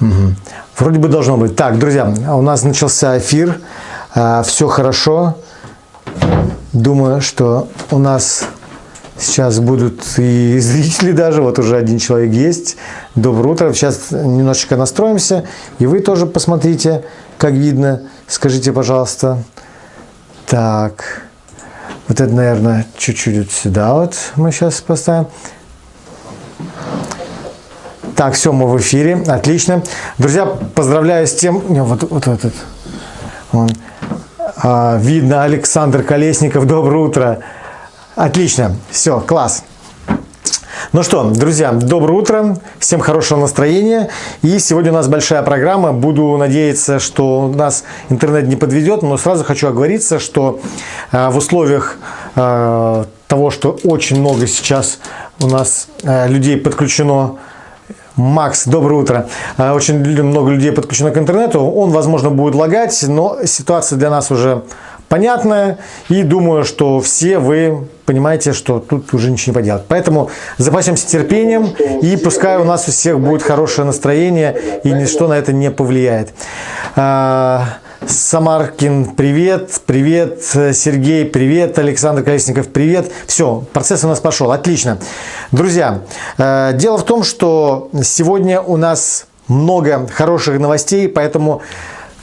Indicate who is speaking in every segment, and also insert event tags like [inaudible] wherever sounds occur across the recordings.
Speaker 1: Угу. Вроде бы должно быть. Так, друзья, у нас начался эфир. А, все хорошо. Думаю, что у нас сейчас будут и [laughs] зрители даже. Вот уже один человек есть. Доброе утро. Сейчас немножечко настроимся. И вы тоже посмотрите, как видно. Скажите, пожалуйста. Так. Вот это, наверное, чуть-чуть вот сюда вот мы сейчас поставим. Так, все, мы в эфире. Отлично. Друзья, поздравляю с тем... Вот, вот этот. Он. А, видно, Александр Колесников. Доброе утро. Отлично. Все, класс. Ну что, друзья, доброе утро, всем хорошего настроения. И сегодня у нас большая программа. Буду надеяться, что нас интернет не подведет, но сразу хочу оговориться, что э, в условиях э, того, что очень много сейчас у нас э, людей подключено Макс, доброе утро. Э, очень много людей подключено к интернету. Он, возможно, будет лагать, но ситуация для нас уже понятная. И думаю, что все вы понимаете, что тут уже ничего не поделать. Поэтому запасемся терпением и пускай у нас у всех будет хорошее настроение и ничто на это не повлияет. Самаркин, привет, привет, Сергей, привет, Александр Колесников, привет. Все, процесс у нас пошел, отлично. Друзья, э, дело в том, что сегодня у нас много хороших новостей, поэтому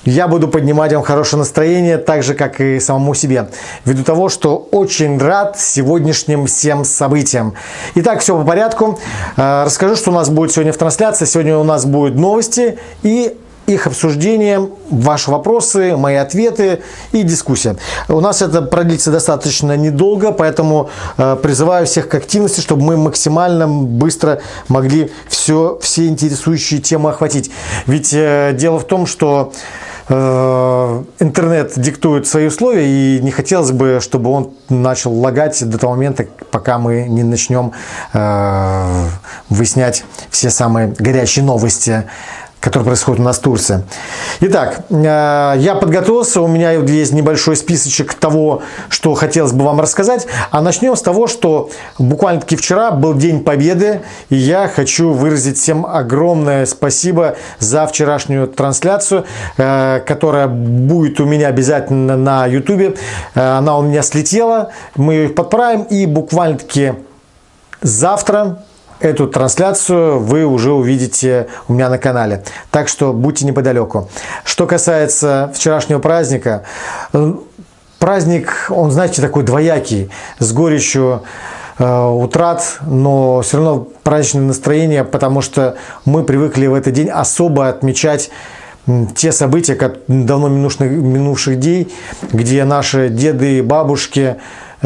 Speaker 1: я буду поднимать вам хорошее настроение, так же, как и самому себе, ввиду того, что очень рад сегодняшним всем событиям. Итак, все по порядку. Э, расскажу, что у нас будет сегодня в трансляции. Сегодня у нас будут новости и их обсуждение, ваши вопросы, мои ответы и дискуссия. У нас это продлится достаточно недолго, поэтому э, призываю всех к активности, чтобы мы максимально быстро могли все, все интересующие темы охватить. Ведь э, дело в том, что э, интернет диктует свои условия, и не хотелось бы, чтобы он начал лагать до того момента, пока мы не начнем выяснять все самые горячие новости который происходит у нас в Турции. Итак, э, я подготовился, у меня есть небольшой списочек того, что хотелось бы вам рассказать. А начнем с того, что буквально-таки вчера был День Победы, и я хочу выразить всем огромное спасибо за вчерашнюю трансляцию, э, которая будет у меня обязательно на YouTube. Э, она у меня слетела, мы ее подправим, и буквально-таки завтра Эту трансляцию вы уже увидите у меня на канале. Так что будьте неподалеку. Что касается вчерашнего праздника. Праздник, он, знаете, такой двоякий, с горечью э, утрат, но все равно праздничное настроение, потому что мы привыкли в этот день особо отмечать те события как давно минувших, минувших дней, где наши деды и бабушки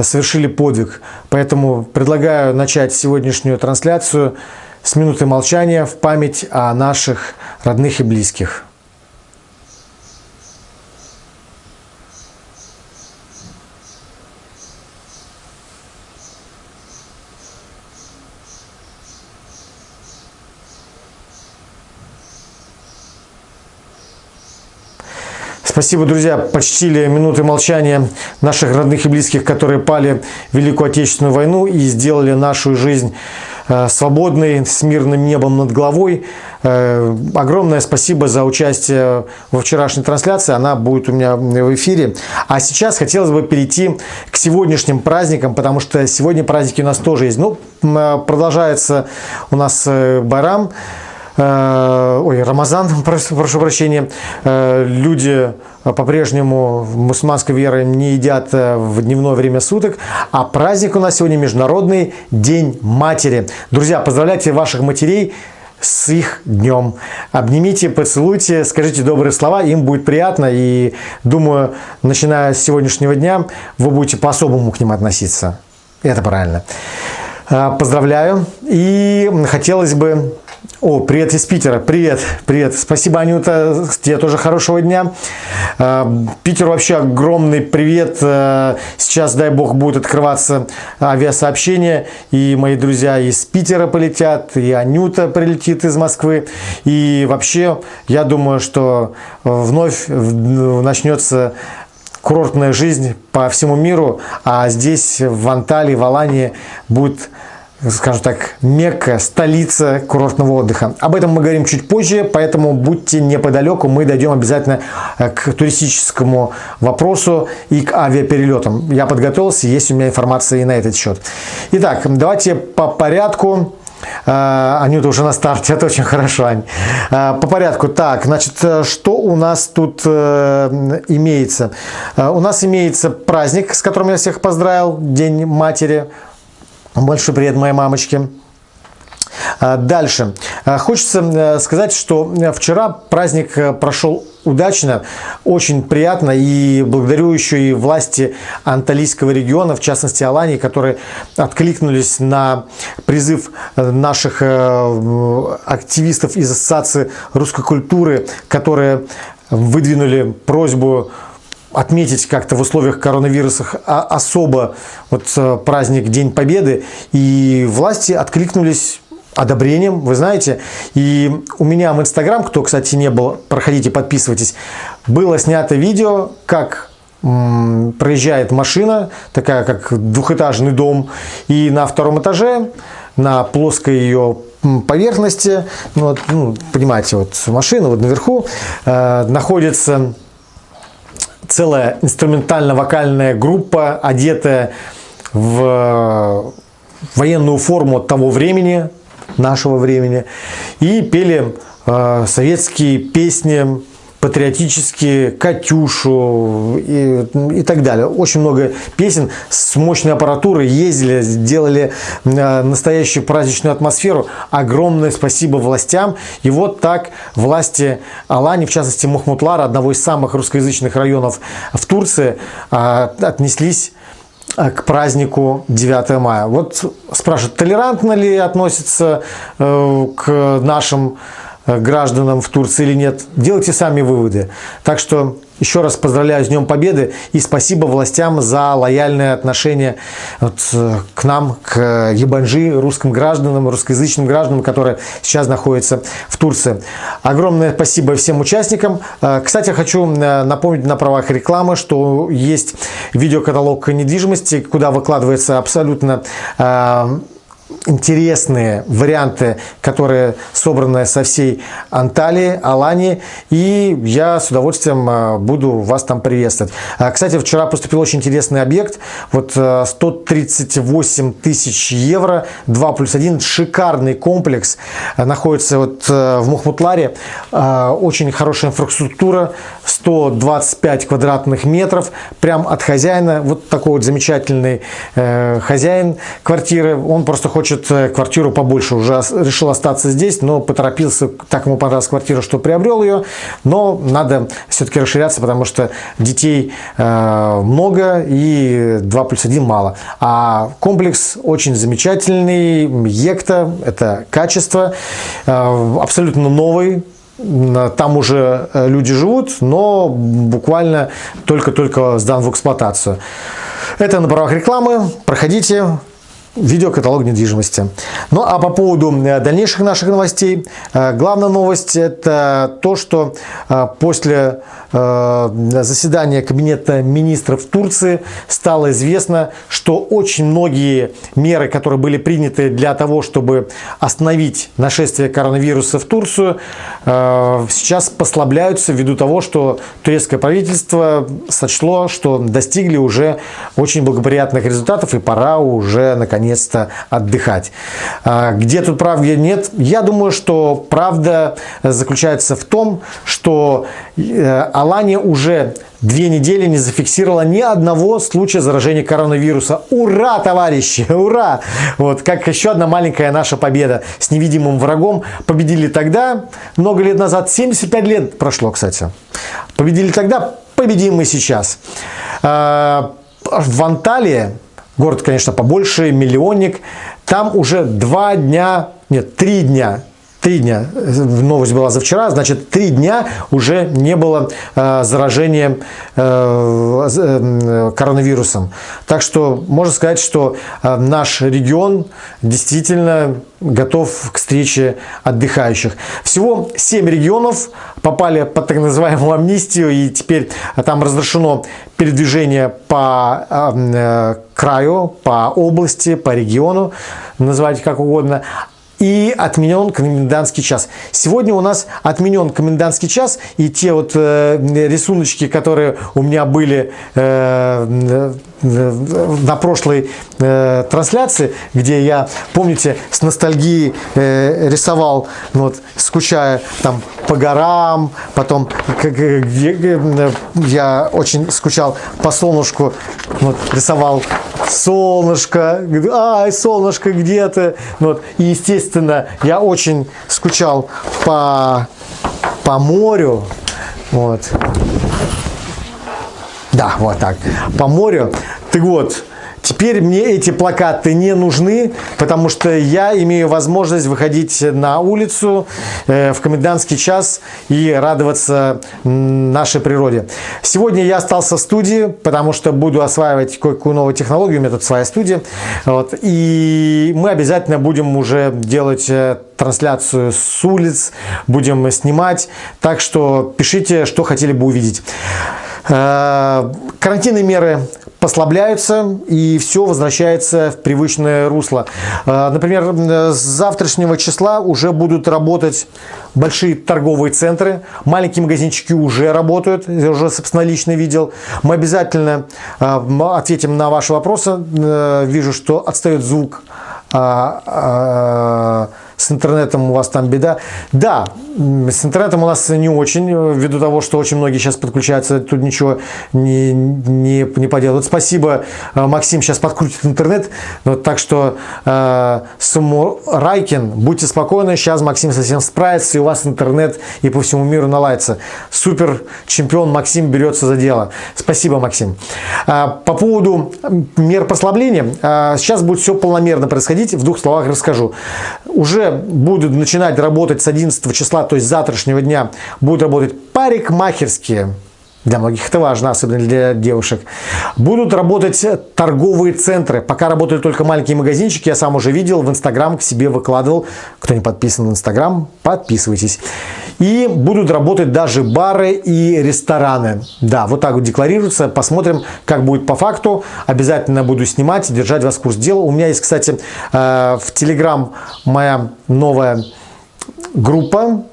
Speaker 1: совершили подвиг. Поэтому предлагаю начать сегодняшнюю трансляцию с минуты молчания в память о наших родных и близких. Спасибо, друзья, почтили минуты молчания наших родных и близких, которые пали в Великую Отечественную войну и сделали нашу жизнь э, свободной, с мирным небом над головой. Э, огромное спасибо за участие во вчерашней трансляции, она будет у меня в эфире. А сейчас хотелось бы перейти к сегодняшним праздникам, потому что сегодня праздники у нас тоже есть. Ну, э, продолжается у нас Байрам. Э, ой, Рамазан, [laughs] прошу, прощения, э, люди по-прежнему мусульманской веры не едят э, в дневное время суток, а праздник у нас сегодня Международный День Матери. Друзья, поздравляйте ваших матерей с их днем. Обнимите, поцелуйте, скажите добрые слова, им будет приятно. И думаю, начиная с сегодняшнего дня, вы будете по-особому к ним относиться. Это правильно. Поздравляю. И хотелось бы о, привет из Питера. Привет, привет. Спасибо, Анюта. Тебе тоже хорошего дня. А, Питер вообще огромный привет. А, сейчас, дай бог, будет открываться авиасообщение. И мои друзья из Питера полетят, и Анюта прилетит из Москвы. И вообще, я думаю, что вновь начнется курортная жизнь по всему миру. А здесь, в Анталии, в Алании, будет скажем так, Мекка, столица курортного отдыха. Об этом мы говорим чуть позже, поэтому будьте неподалеку, мы дойдем обязательно э, к туристическому вопросу и к авиаперелетам. Я подготовился, есть у меня информация и на этот счет. Итак, давайте по порядку. Uh, Анюта уже на старте, [laughs] это очень хорошо, Ань. Uh, по порядку. Так, значит, что у нас тут имеется? У нас имеется праздник, с которым я всех поздравил, День матери. Большой привет моей мамочке. А, дальше. А, хочется э, сказать, что э, вчера праздник э, прошел удачно, очень приятно и благодарю еще и власти Анталийского региона, в частности Алании, которые откликнулись на призыв наших активистов из Ассоциации русской культуры, которые выдвинули просьбу отметить как-то в условиях коронавируса особо вот э, праздник День Победы, и власти откликнулись одобрением, вы знаете. И у меня в Инстаграм, кто, кстати, не был, проходите, подписывайтесь, было снято видео, как проезжает машина, такая как двухэтажный дом, и на втором этаже, на плоской ее поверхности, ну, вот, ну, понимаете, вот машина вот наверху э, находится целая инструментально-вокальная группа, одетая в военную форму того времени, нашего времени, и пели э, советские песни патриотические, «Катюшу» и, и так далее. Очень много песен с мощной аппаратурой ездили, делали э, настоящую праздничную атмосферу. Огромное спасибо властям. И вот так власти Алани, в частности Мухмутлара, одного из самых русскоязычных районов в Турции, э, отнеслись э, к празднику 9 мая. Вот спрашивают, толерантно ли относится к нашим гражданам в Турции или нет. Делайте сами выводы. Так что еще раз поздравляю с Днем Победы и спасибо властям за лояльное отношение вот, э, к нам, к Ебанжи, русским гражданам, русскоязычным гражданам, которые сейчас находятся в Турции. Огромное спасибо всем участникам. Э, кстати, хочу напомнить на правах рекламы, что есть видеокаталог недвижимости, куда выкладывается абсолютно интересные варианты, которые собраны со всей Анталии, Алании, и я с удовольствием а, буду вас там приветствовать. А, кстати, вчера поступил очень интересный объект, вот 138 а, тысяч евро, 2 плюс 1, шикарный комплекс, находится вот в Мухмутларе, очень хорошая инфраструктура, 125 квадратных метров, прям от хозяина, вот такой вот замечательный э, хозяин квартиры, он просто хочет э, квартиру побольше, уже решил остаться здесь, но поторопился, так ему понравилась квартира, что приобрел ее, но надо все-таки расширяться, потому что детей э, много и 2 плюс 1 мало. А комплекс очень замечательный, Екта, это качество, э, абсолютно новый, там уже люди живут, но буквально только-только сдан в эксплуатацию. Это на правах рекламы. Проходите, видеокаталог недвижимости. Ну а по поводу э, дальнейших наших новостей, э, главная новость это то, что э, после заседания Кабинета министров Турции стало известно, что очень многие меры, которые были приняты для того, чтобы остановить нашествие коронавируса в Турцию, сейчас послабляются ввиду того, что турецкое правительство сочло, что достигли уже очень благоприятных результатов и пора уже наконец наконец-то отдыхать. А, где тут правда нет? Я думаю, что правда заключается в том, что э, Алания уже две недели не зафиксировала ни одного случая заражения коронавируса. Ура, товарищи, [laughs] ура! Вот, как еще одна маленькая наша победа с невидимым врагом. Победили тогда, много лет назад, 75 лет прошло, кстати. Победили тогда, победим мы сейчас. А, в Анталии Город, конечно, побольше, миллионник. Там уже два дня, нет, три дня три дня, новость была за вчера, значит, три дня уже не было э, заражения э, э, коронавирусом. Так что можно сказать, что э, наш регион действительно готов к встрече отдыхающих. Всего 7 регионов попали под так называемую амнистию, и теперь там разрешено передвижение по э, краю, по области, по региону. называйте как угодно, и отменен комендантский час. Сегодня у нас отменен комендантский час, и те вот э, рисуночки, которые у меня были э, на прошлой э, трансляции, где я, помните, с ностальгией э, рисовал, ну, вот, скучая там по горам, потом где, я очень скучал по солнышку, вот, рисовал солнышко, ай, солнышко где-то, ну, вот, и естественно, я очень скучал по, по морю, вот, да, вот так. По морю. Так вот, Теперь мне эти плакаты не нужны, потому что я имею возможность выходить на улицу э, в комендантский час и радоваться нашей природе. Сегодня я остался в студии, потому что буду осваивать кое-какую новую технологию, у меня тут своя студия. Вот, и мы обязательно будем уже делать э, трансляцию с улиц, будем снимать. Так что пишите, что хотели бы увидеть. Э, карантинные меры послабляются и все возвращается в привычное русло. Э, например, с завтрашнего числа уже будут работать большие торговые центры, маленькие магазинчики уже работают, я уже собственно лично видел. Мы обязательно э, ответим на ваши вопросы. Вижу, что отстает звук а, а, с интернетом у вас там беда. Да, с интернетом у нас не очень, ввиду того, что очень многие сейчас подключаются, тут ничего не, не, не поделают. Спасибо, э, Максим сейчас подкрутит интернет, вот, так что э, Самурайкин, будьте спокойны, сейчас Максим совсем справится, и у вас интернет и по всему миру наладится. Супер чемпион Максим берется за дело. Спасибо, Максим. Э, по поводу мер послабления, э, сейчас будет все полномерно происходить, в двух словах расскажу. Уже будут начинать работать с 11 числа, то есть завтрашнего дня, будут работать парикмахерские, для многих это важно, особенно для девушек. Будут работать торговые центры. Пока работали только маленькие магазинчики, я сам уже видел, в Инстаграм к себе выкладывал. Кто не подписан в Инстаграм, подписывайтесь. И будут работать даже бары и рестораны. Да, вот так вот декларируется. Посмотрим, как будет по факту. Обязательно буду снимать, держать вас в курс дела. У меня есть, кстати, э, в Телеграм моя новая группа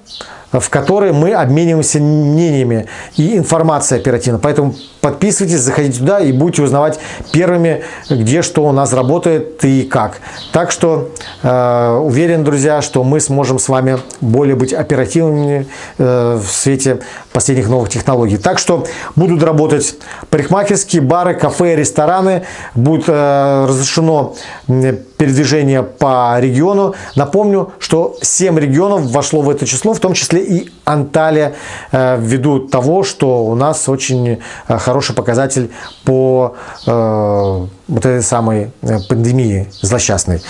Speaker 1: в которой мы обмениваемся мнениями и информацией оперативно. Поэтому подписывайтесь, заходите туда и будете узнавать первыми, где что у нас работает и как. Так что э, уверен, друзья, что мы сможем с вами более быть оперативными э, в свете последних новых технологий. Так что будут работать парикмахерские, бары, кафе, рестораны. Будет э, разрешено передвижение по региону. Напомню, что 7 регионов вошло в это число, в том числе и Анталия, э, ввиду того, что у нас очень э, хороший показатель по э, вот этой самой пандемии злосчастной.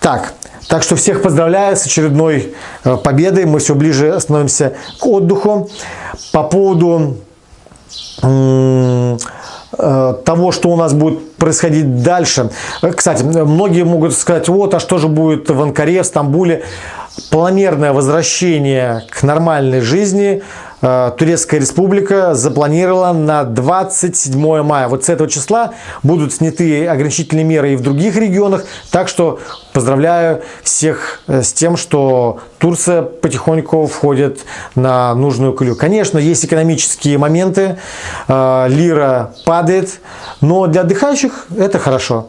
Speaker 1: Так, так что всех поздравляю с очередной победой. Мы все ближе становимся к отдыху. По поводу того, что у нас будет происходить дальше. Кстати, многие могут сказать, вот, а что же будет в Анкаре, в Стамбуле? Планомерное возвращение к нормальной жизни э, Турецкая республика запланировала на 27 мая. Вот с этого числа будут сняты ограничительные меры и в других регионах. Так что поздравляю всех э, с тем, что Турция потихоньку входит на нужную колею. Конечно, есть экономические моменты, э, лира падает, но для отдыхающих это хорошо.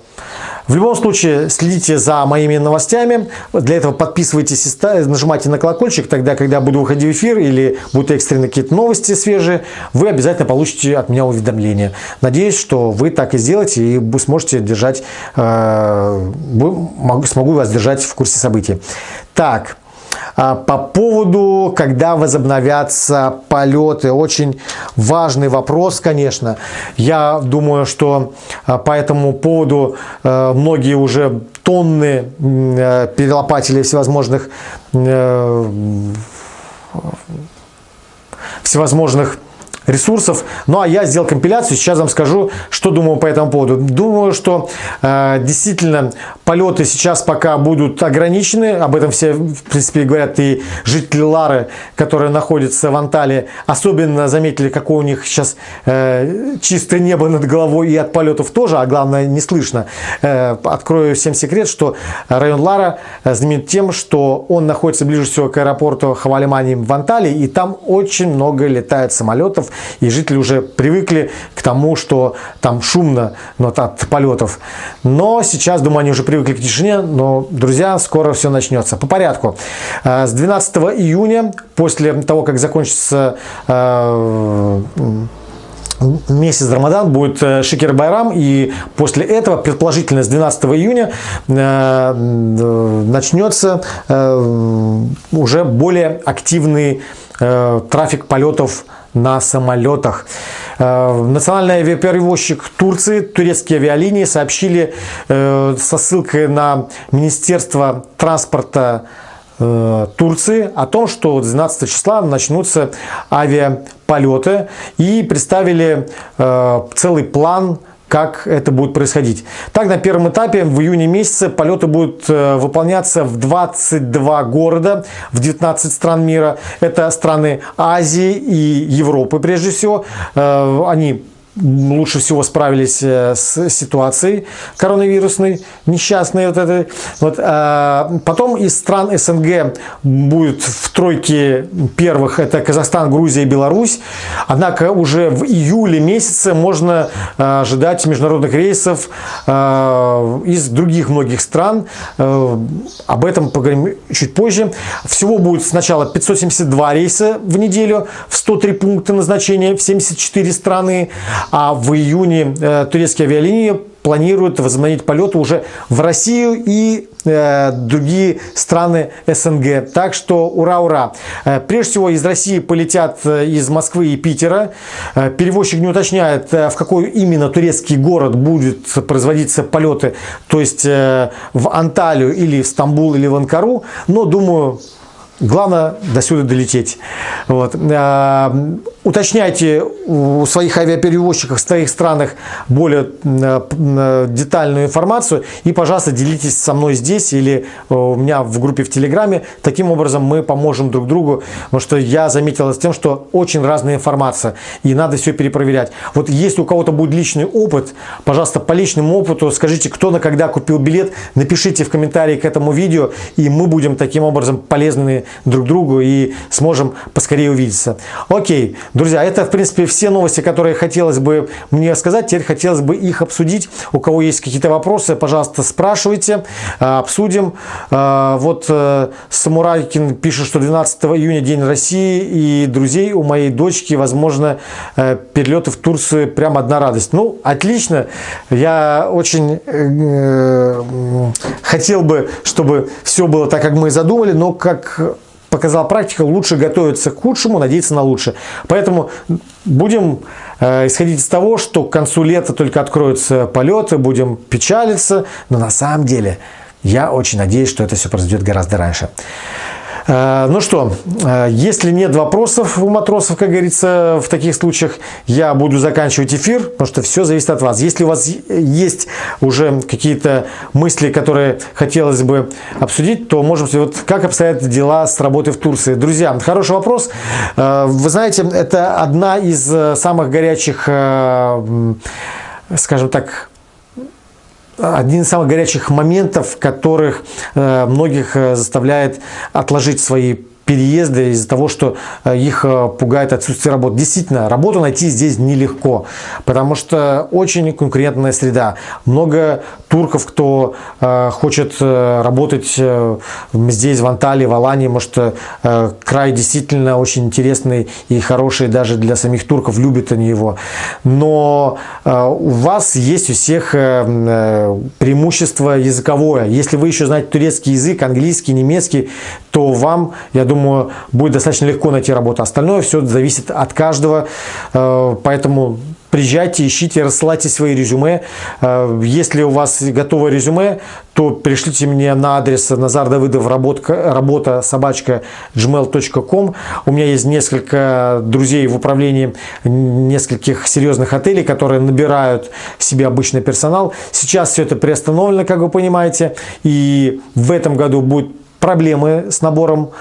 Speaker 1: В любом случае, следите за моими новостями. Для этого подписывайтесь и нажимайте на колокольчик. Тогда, когда буду выходить в эфир или будут экстренные какие-то новости свежие, вы обязательно получите от меня уведомление. Надеюсь, что вы так и сделаете и сможете держать, э, смогу вас держать в курсе событий. Так, по поводу, когда возобновятся полеты, очень важный вопрос, конечно. Я думаю, что а, по этому поводу а, многие уже тонны перелопатили всевозможных всевозможных ресурсов. Ну а я сделал компиляцию, сейчас вам скажу, что думаю по этому поводу. Думаю, что э, действительно полеты сейчас пока будут ограничены, об этом все в принципе говорят и жители Лары, которые находятся в Анталии, особенно заметили, какое у них сейчас э, чистое небо над головой и от полетов тоже, а главное не слышно. Э, открою всем секрет, что район Лара знаменит тем, что он находится ближе всего к аэропорту Хавалимани в Анталии, и там очень много летает самолетов, и жители уже привыкли к тому, что там шумно но от полетов. Но сейчас, думаю, они уже привыкли к тишине, но, друзья, скоро все начнется. По порядку. Э, с 12 июня, после того, как закончится э, месяц Рамадан будет э, Шикер Байрам, и после этого, предположительно, с 12 июня начнется уже более активный трафик полетов на самолетах. Э, национальный авиаперевозчик Турции, турецкие авиалинии сообщили э, со ссылкой на Министерство транспорта э, Турции о том, что 12 числа начнутся авиаполеты и представили целый план как это будет происходить. Так, на первом этапе в июне месяце полеты будут э, выполняться в 22 города, в 19 стран мира. Это страны Азии и Европы прежде всего. Э, они лучше всего справились э, с ситуацией коронавирусной, несчастной вот этой. Вот, а потом из стран СНГ будет в тройке первых, это Казахстан, Грузия и Беларусь. Однако уже в июле месяце можно э, ожидать международных рейсов э, из других многих стран. Об этом поговорим чуть позже. Всего будет сначала 572 рейса в неделю в 103 пункта назначения в 74 страны. А в июне э, турецкие авиалинии планируют возобновить полеты уже в Россию и э, другие страны СНГ. Так что ура-ура! Э, прежде всего из России полетят э, из Москвы и Питера. Э, перевозчик не уточняет, э, в какой именно турецкий город будет производиться полеты, то есть э, в Анталию или в Стамбул или в Анкару. Но думаю, Главное до сюда долететь. Вот. Уточняйте у своих авиаперевозчиков в своих странах более детальную информацию и, пожалуйста, делитесь со мной здесь или э, у меня в группе в Телеграме. Таким образом мы поможем друг другу, потому что я заметил с тем, что очень разная информация и надо все перепроверять. Вот если у кого-то будет личный опыт, пожалуйста, по личному опыту скажите, кто на когда купил билет, напишите в комментарии к этому видео, и мы будем таким образом полезны друг другу и сможем поскорее увидеться. Окей, друзья, это в принципе все новости, которые хотелось бы мне сказать. Теперь хотелось бы их обсудить. У кого есть какие-то вопросы, пожалуйста, спрашивайте, э, обсудим. Э, вот э, Самурайкин пишет, что 12 июня День России и друзей у моей дочки, возможно, перелеты в Турцию прям одна радость. Ну, отлично. Я очень хотел бы, чтобы все было так, как мы задумали, но как показала практика, лучше готовиться к худшему, надеяться на лучшее. Поэтому будем э, исходить из того, что к концу лета только откроются полеты, будем печалиться, но на самом деле я очень надеюсь, что это все произойдет гораздо раньше. Э, ну что, э, если нет вопросов у матросов, как говорится, в таких случаях, я буду заканчивать эфир, потому что все зависит от вас. Если у вас есть уже какие-то мысли, которые хотелось бы обсудить, то можем вот как обстоят дела с работой в Турции. Друзья, хороший вопрос. Э, вы знаете, это одна из самых горячих, скажем так, один из самых горячих моментов, которых э, многих э, заставляет отложить свои переезды из-за того, что э, их э, пугает отсутствие работы. Действительно, работу найти здесь нелегко, потому что очень конкурентная среда. Много турков, кто э, хочет работать здесь, в Анталии, в Алании, может, край действительно очень интересный и хороший даже для самих турков, любят они его. Но у вас есть у всех преимущество языковое. Если вы еще знаете турецкий язык, английский, немецкий, то вам, я думаю, думаю, будет достаточно легко найти работу. Остальное все зависит от каждого, э, поэтому приезжайте, ищите, рассылайте свои резюме. Э, если у вас готовое резюме, то пришлите мне на адрес Назар Давыдов работа, работа собачка gmail.com. У меня есть несколько друзей в управлении нескольких серьезных отелей, которые набирают себе обычный персонал. Сейчас все это приостановлено, как вы понимаете, и в этом году будут проблемы с набором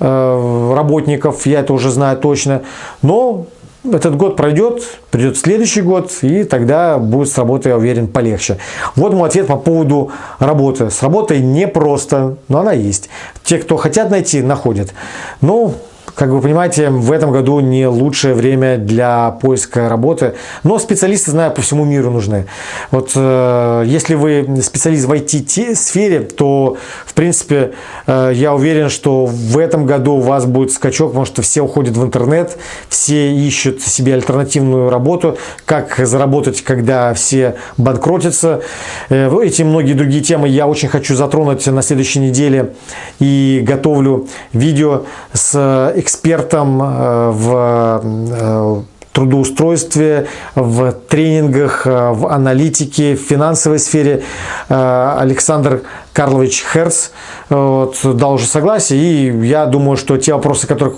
Speaker 1: работников, я это уже знаю точно, но этот год пройдет, придет следующий год, и тогда будет с работой, я уверен, полегче. Вот мой ответ по поводу работы. С работой непросто, но она есть. Те, кто хотят найти, находят. Ну, как вы понимаете, в этом году не лучшее время для поиска работы, но специалисты, знаю, по всему миру нужны. Вот э, если вы специалист в IT-сфере, то, в принципе, э, я уверен, что в этом году у вас будет скачок, потому что все уходят в интернет, все ищут себе альтернативную работу, как заработать, когда все банкротятся. Э, эти многие другие темы я очень хочу затронуть на следующей неделе и готовлю видео с экспертом э, в э, трудоустройстве, в тренингах, э, в аналитике, в финансовой сфере. Александр Карлович Херц вот, дал уже согласие, и я думаю, что те вопросы, которые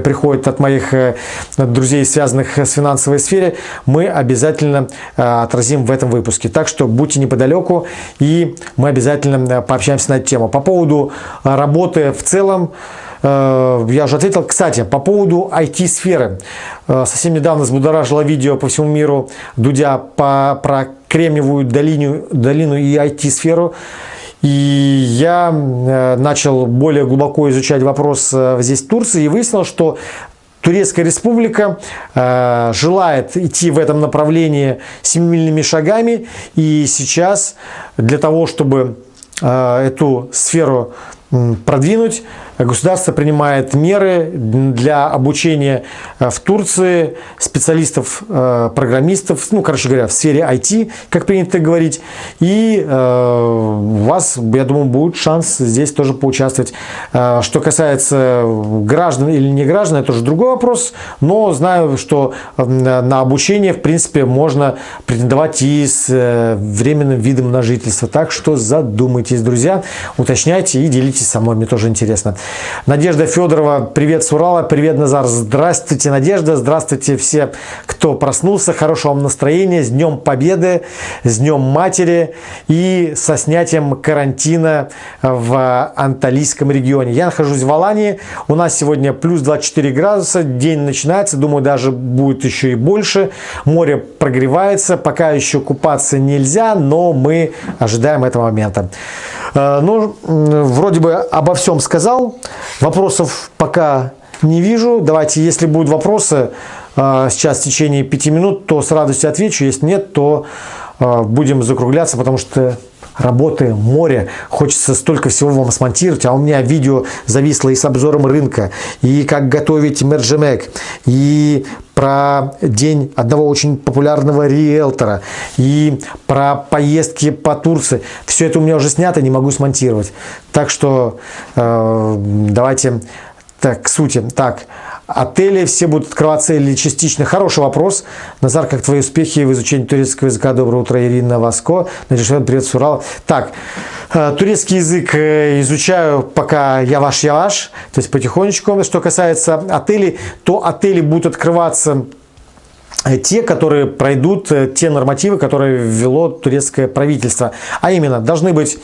Speaker 1: приходят от моих друзей, связанных с финансовой сферой, мы обязательно отразим в этом выпуске. Так что будьте неподалеку, и мы обязательно пообщаемся на эту тему. По поводу работы в целом, я уже ответил. Кстати, по поводу IT-сферы. Э, совсем недавно взбудоражило видео по всему миру Дудя по, про Кремниевую долину, долину и IT-сферу. И я э, начал более глубоко изучать вопрос здесь Турции и выяснил, что Турецкая республика э, желает идти в этом направлении семимильными шагами. И сейчас для того, чтобы э, эту сферу продвинуть, Государство принимает меры для обучения э, в Турции специалистов, э, программистов, ну, короче говоря, в сфере IT, как принято говорить. И э, у вас, я думаю, будет шанс здесь тоже поучаствовать. Что касается граждан или не граждан, это уже другой вопрос. Но знаю, что на обучение, в принципе, можно претендовать и с временным видом на жительство. Так что задумайтесь, друзья, уточняйте и делитесь со мной, мне тоже интересно. Надежда Федорова, привет с Урала, привет Назар, здравствуйте Надежда, здравствуйте все, кто проснулся, хорошего вам настроения, с Днем Победы, с Днем Матери и со снятием карантина в Анталийском регионе. Я нахожусь в Алании, у нас сегодня плюс 24 градуса, день начинается, думаю даже будет еще и больше, море прогревается, пока еще купаться нельзя, но мы ожидаем этого момента. Э, ну, вроде бы обо всем сказал. Вопросов пока не вижу. Давайте, если будут вопросы э, сейчас в течение пяти минут, то с радостью отвечу. Если нет, то э, будем закругляться, потому что работы море. Хочется столько всего вам смонтировать, а у меня видео зависло и с обзором рынка, и как готовить мерджемек, и про день одного очень популярного риэлтора, и про поездки по Турции. Все это у меня уже снято, не могу смонтировать. Так что э, давайте так, к сути. Так, отели все будут открываться или частично? Хороший вопрос. Назар, как твои успехи в изучении турецкого языка? Доброе утро, Ирина Васко. Надежда, привет с. Так, э, турецкий язык э, изучаю пока я ваш, я ваш, то есть потихонечку. Что касается отелей, то отели будут открываться Э, те, которые пройдут те нормативы, которые ввело турецкое правительство. А именно, должны быть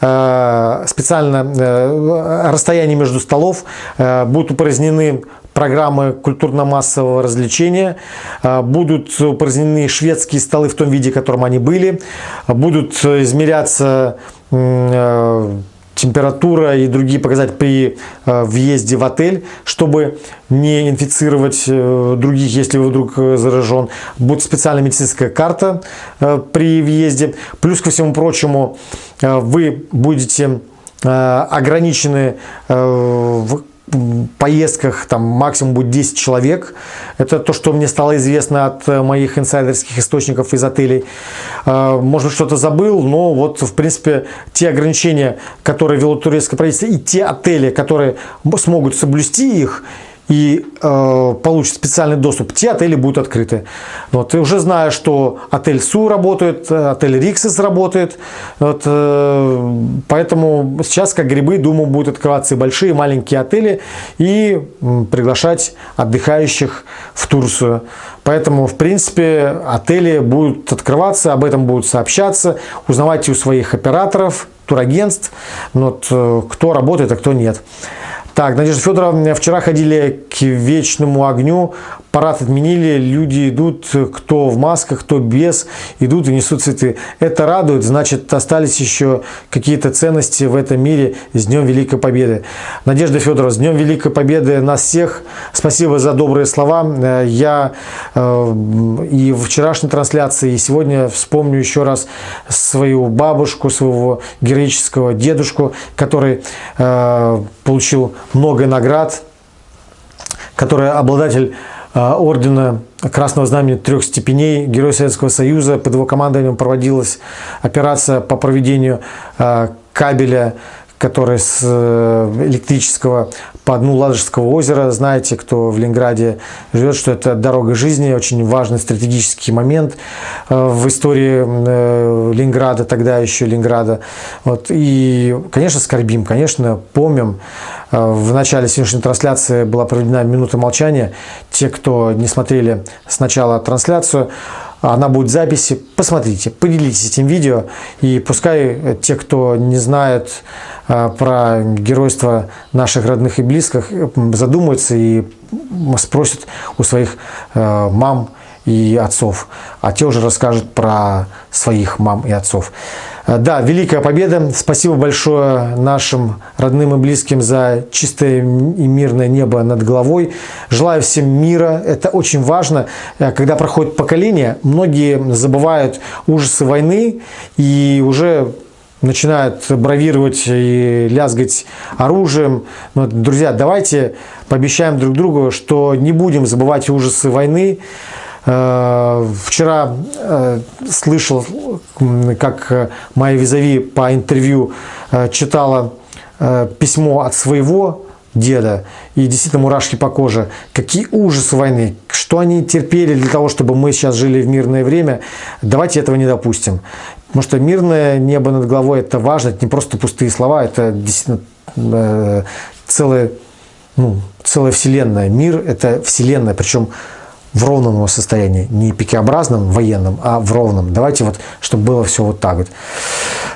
Speaker 1: э, специально э, расстояние между столов, э, будут упразднены программы культурно-массового развлечения, э, будут упразднены шведские столы в том виде, в котором они были, будут измеряться э, температура и другие показатели при э, въезде в отель, чтобы не инфицировать других, если вы вдруг заражен. Будет специальная медицинская карта при въезде. Плюс ко всему прочему, вы будете ограничены в поездках там максимум будет 10 человек. Это то, что мне стало известно от э, моих инсайдерских источников из отелей. Э, может что-то забыл, но вот, в принципе, те ограничения, которые вело турецкое правительство, и те отели, которые смогут соблюсти их, и э, получит специальный доступ, те отели будут открыты. Вот, и уже знаю, что отель Су работает, отель Риксис работает, вот, э, поэтому сейчас, как грибы, думаю, будут открываться и большие, и маленькие отели, и э, приглашать отдыхающих в Турцию. Поэтому, в принципе, отели будут открываться, об этом будут сообщаться, узнавайте у своих операторов, турагентств, вот, э, кто работает, а кто нет. Так, Надежда Федоровна, вчера ходили к вечному огню, парад отменили, люди идут, кто в масках, кто без, идут и несут цветы. Это радует, значит, остались еще какие-то ценности в этом мире с Днем Великой Победы. Надежда Федоровна, с Днем Великой Победы нас всех. Спасибо за добрые слова. Я э, и в вчерашней трансляции, и сегодня вспомню еще раз свою бабушку, своего героического дедушку, который э, получил много наград, который обладатель ордена Красного Знамени трех степеней, Герой Советского Союза. Под его командованием проводилась операция по проведению а, кабеля который с э, электрического по дну Ладожского озера. Знаете, кто в Ленинграде живет, что это дорога жизни, очень важный стратегический момент э, в истории э, Ленинграда, тогда еще Ленинграда. Вот. И, конечно, скорбим, конечно, помним. В начале сегодняшней трансляции была проведена минута молчания. Те, кто не смотрели сначала трансляцию, она будет в записи. Посмотрите, поделитесь этим видео. И пускай те, кто не знает э, про геройство наших родных и близких, задумаются и спросят у своих э, мам и отцов. А те уже расскажут про своих мам и отцов. Э, да, Великая Победа. Спасибо большое нашим родным и близким за чистое и мирное небо над головой. Желаю всем мира. Это очень важно. Э, когда проходит поколение, многие забывают ужасы войны и уже начинают бравировать и лязгать оружием. Но, друзья, давайте пообещаем друг другу, что не будем забывать ужасы войны. Э, вчера э, слышал, как моя визави по интервью э, читала письмо от своего деда, и действительно мурашки по коже. Какие ужасы войны, что они терпели для того, чтобы мы сейчас жили в мирное время. Давайте этого не допустим. Потому что мирное небо над головой это важно, это не просто пустые слова, это действительно э, целая, ну, целая вселенная. Мир это вселенная, причем в ровном его состоянии, не пикеобразном военном, а в ровном. Давайте вот, чтобы было все вот так вот.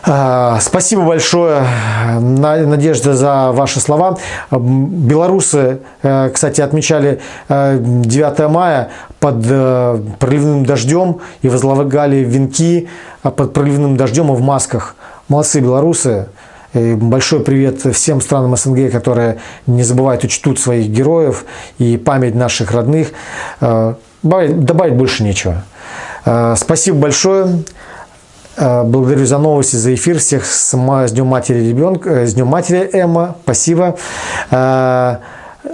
Speaker 1: А, спасибо большое, Надежда, за ваши слова. Белорусы, э, кстати, отмечали 9 э, мая под э, проливным дождем и возлагали венки под проливным дождем и в масках. Молодцы белорусы. И большой привет всем странам СНГ, которые не забывают и своих героев и память наших родных. Э, добавить больше нечего. Э, спасибо большое. Э, благодарю за новости, за эфир. Всех с Днем Матери ребенка, с Днем Матери Эмма. Спасибо.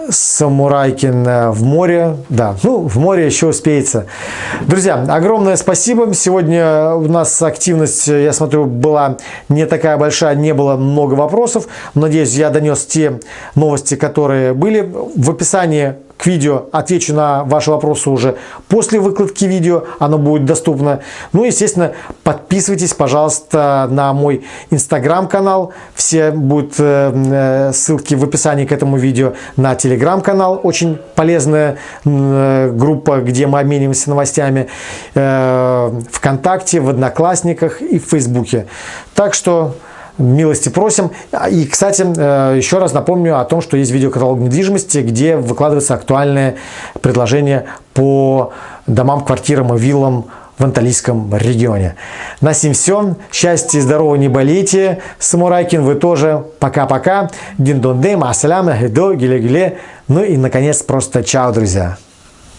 Speaker 1: Самурайкин в море. Да, ну, в море еще успеется. Друзья, огромное спасибо. Сегодня у нас активность, я смотрю, была не такая большая, не было много вопросов. Надеюсь, я донес те новости, которые были. В описании к видео, отвечу на ваши вопросы уже после выкладки видео, оно будет доступно. Ну, естественно, подписывайтесь, пожалуйста, на мой инстаграм-канал, все будут э, э, ссылки в описании к этому видео, на телеграм-канал, очень полезная э, группа, где мы обмениваемся новостями, ВКонтакте, в Одноклассниках и в Фейсбуке. Так что милости просим. И, кстати, э, еще раз напомню о том, что есть видеокаталог недвижимости, где выкладываются актуальные предложения по домам, квартирам и виллам в Анталийском регионе. На сим все. Счастья, здоровья, не болейте. Самурайкин, вы тоже. Пока-пока. Дин-дон-дым, ассалям, гидо, гиле-гиле. Ну и, наконец, просто чао, друзья.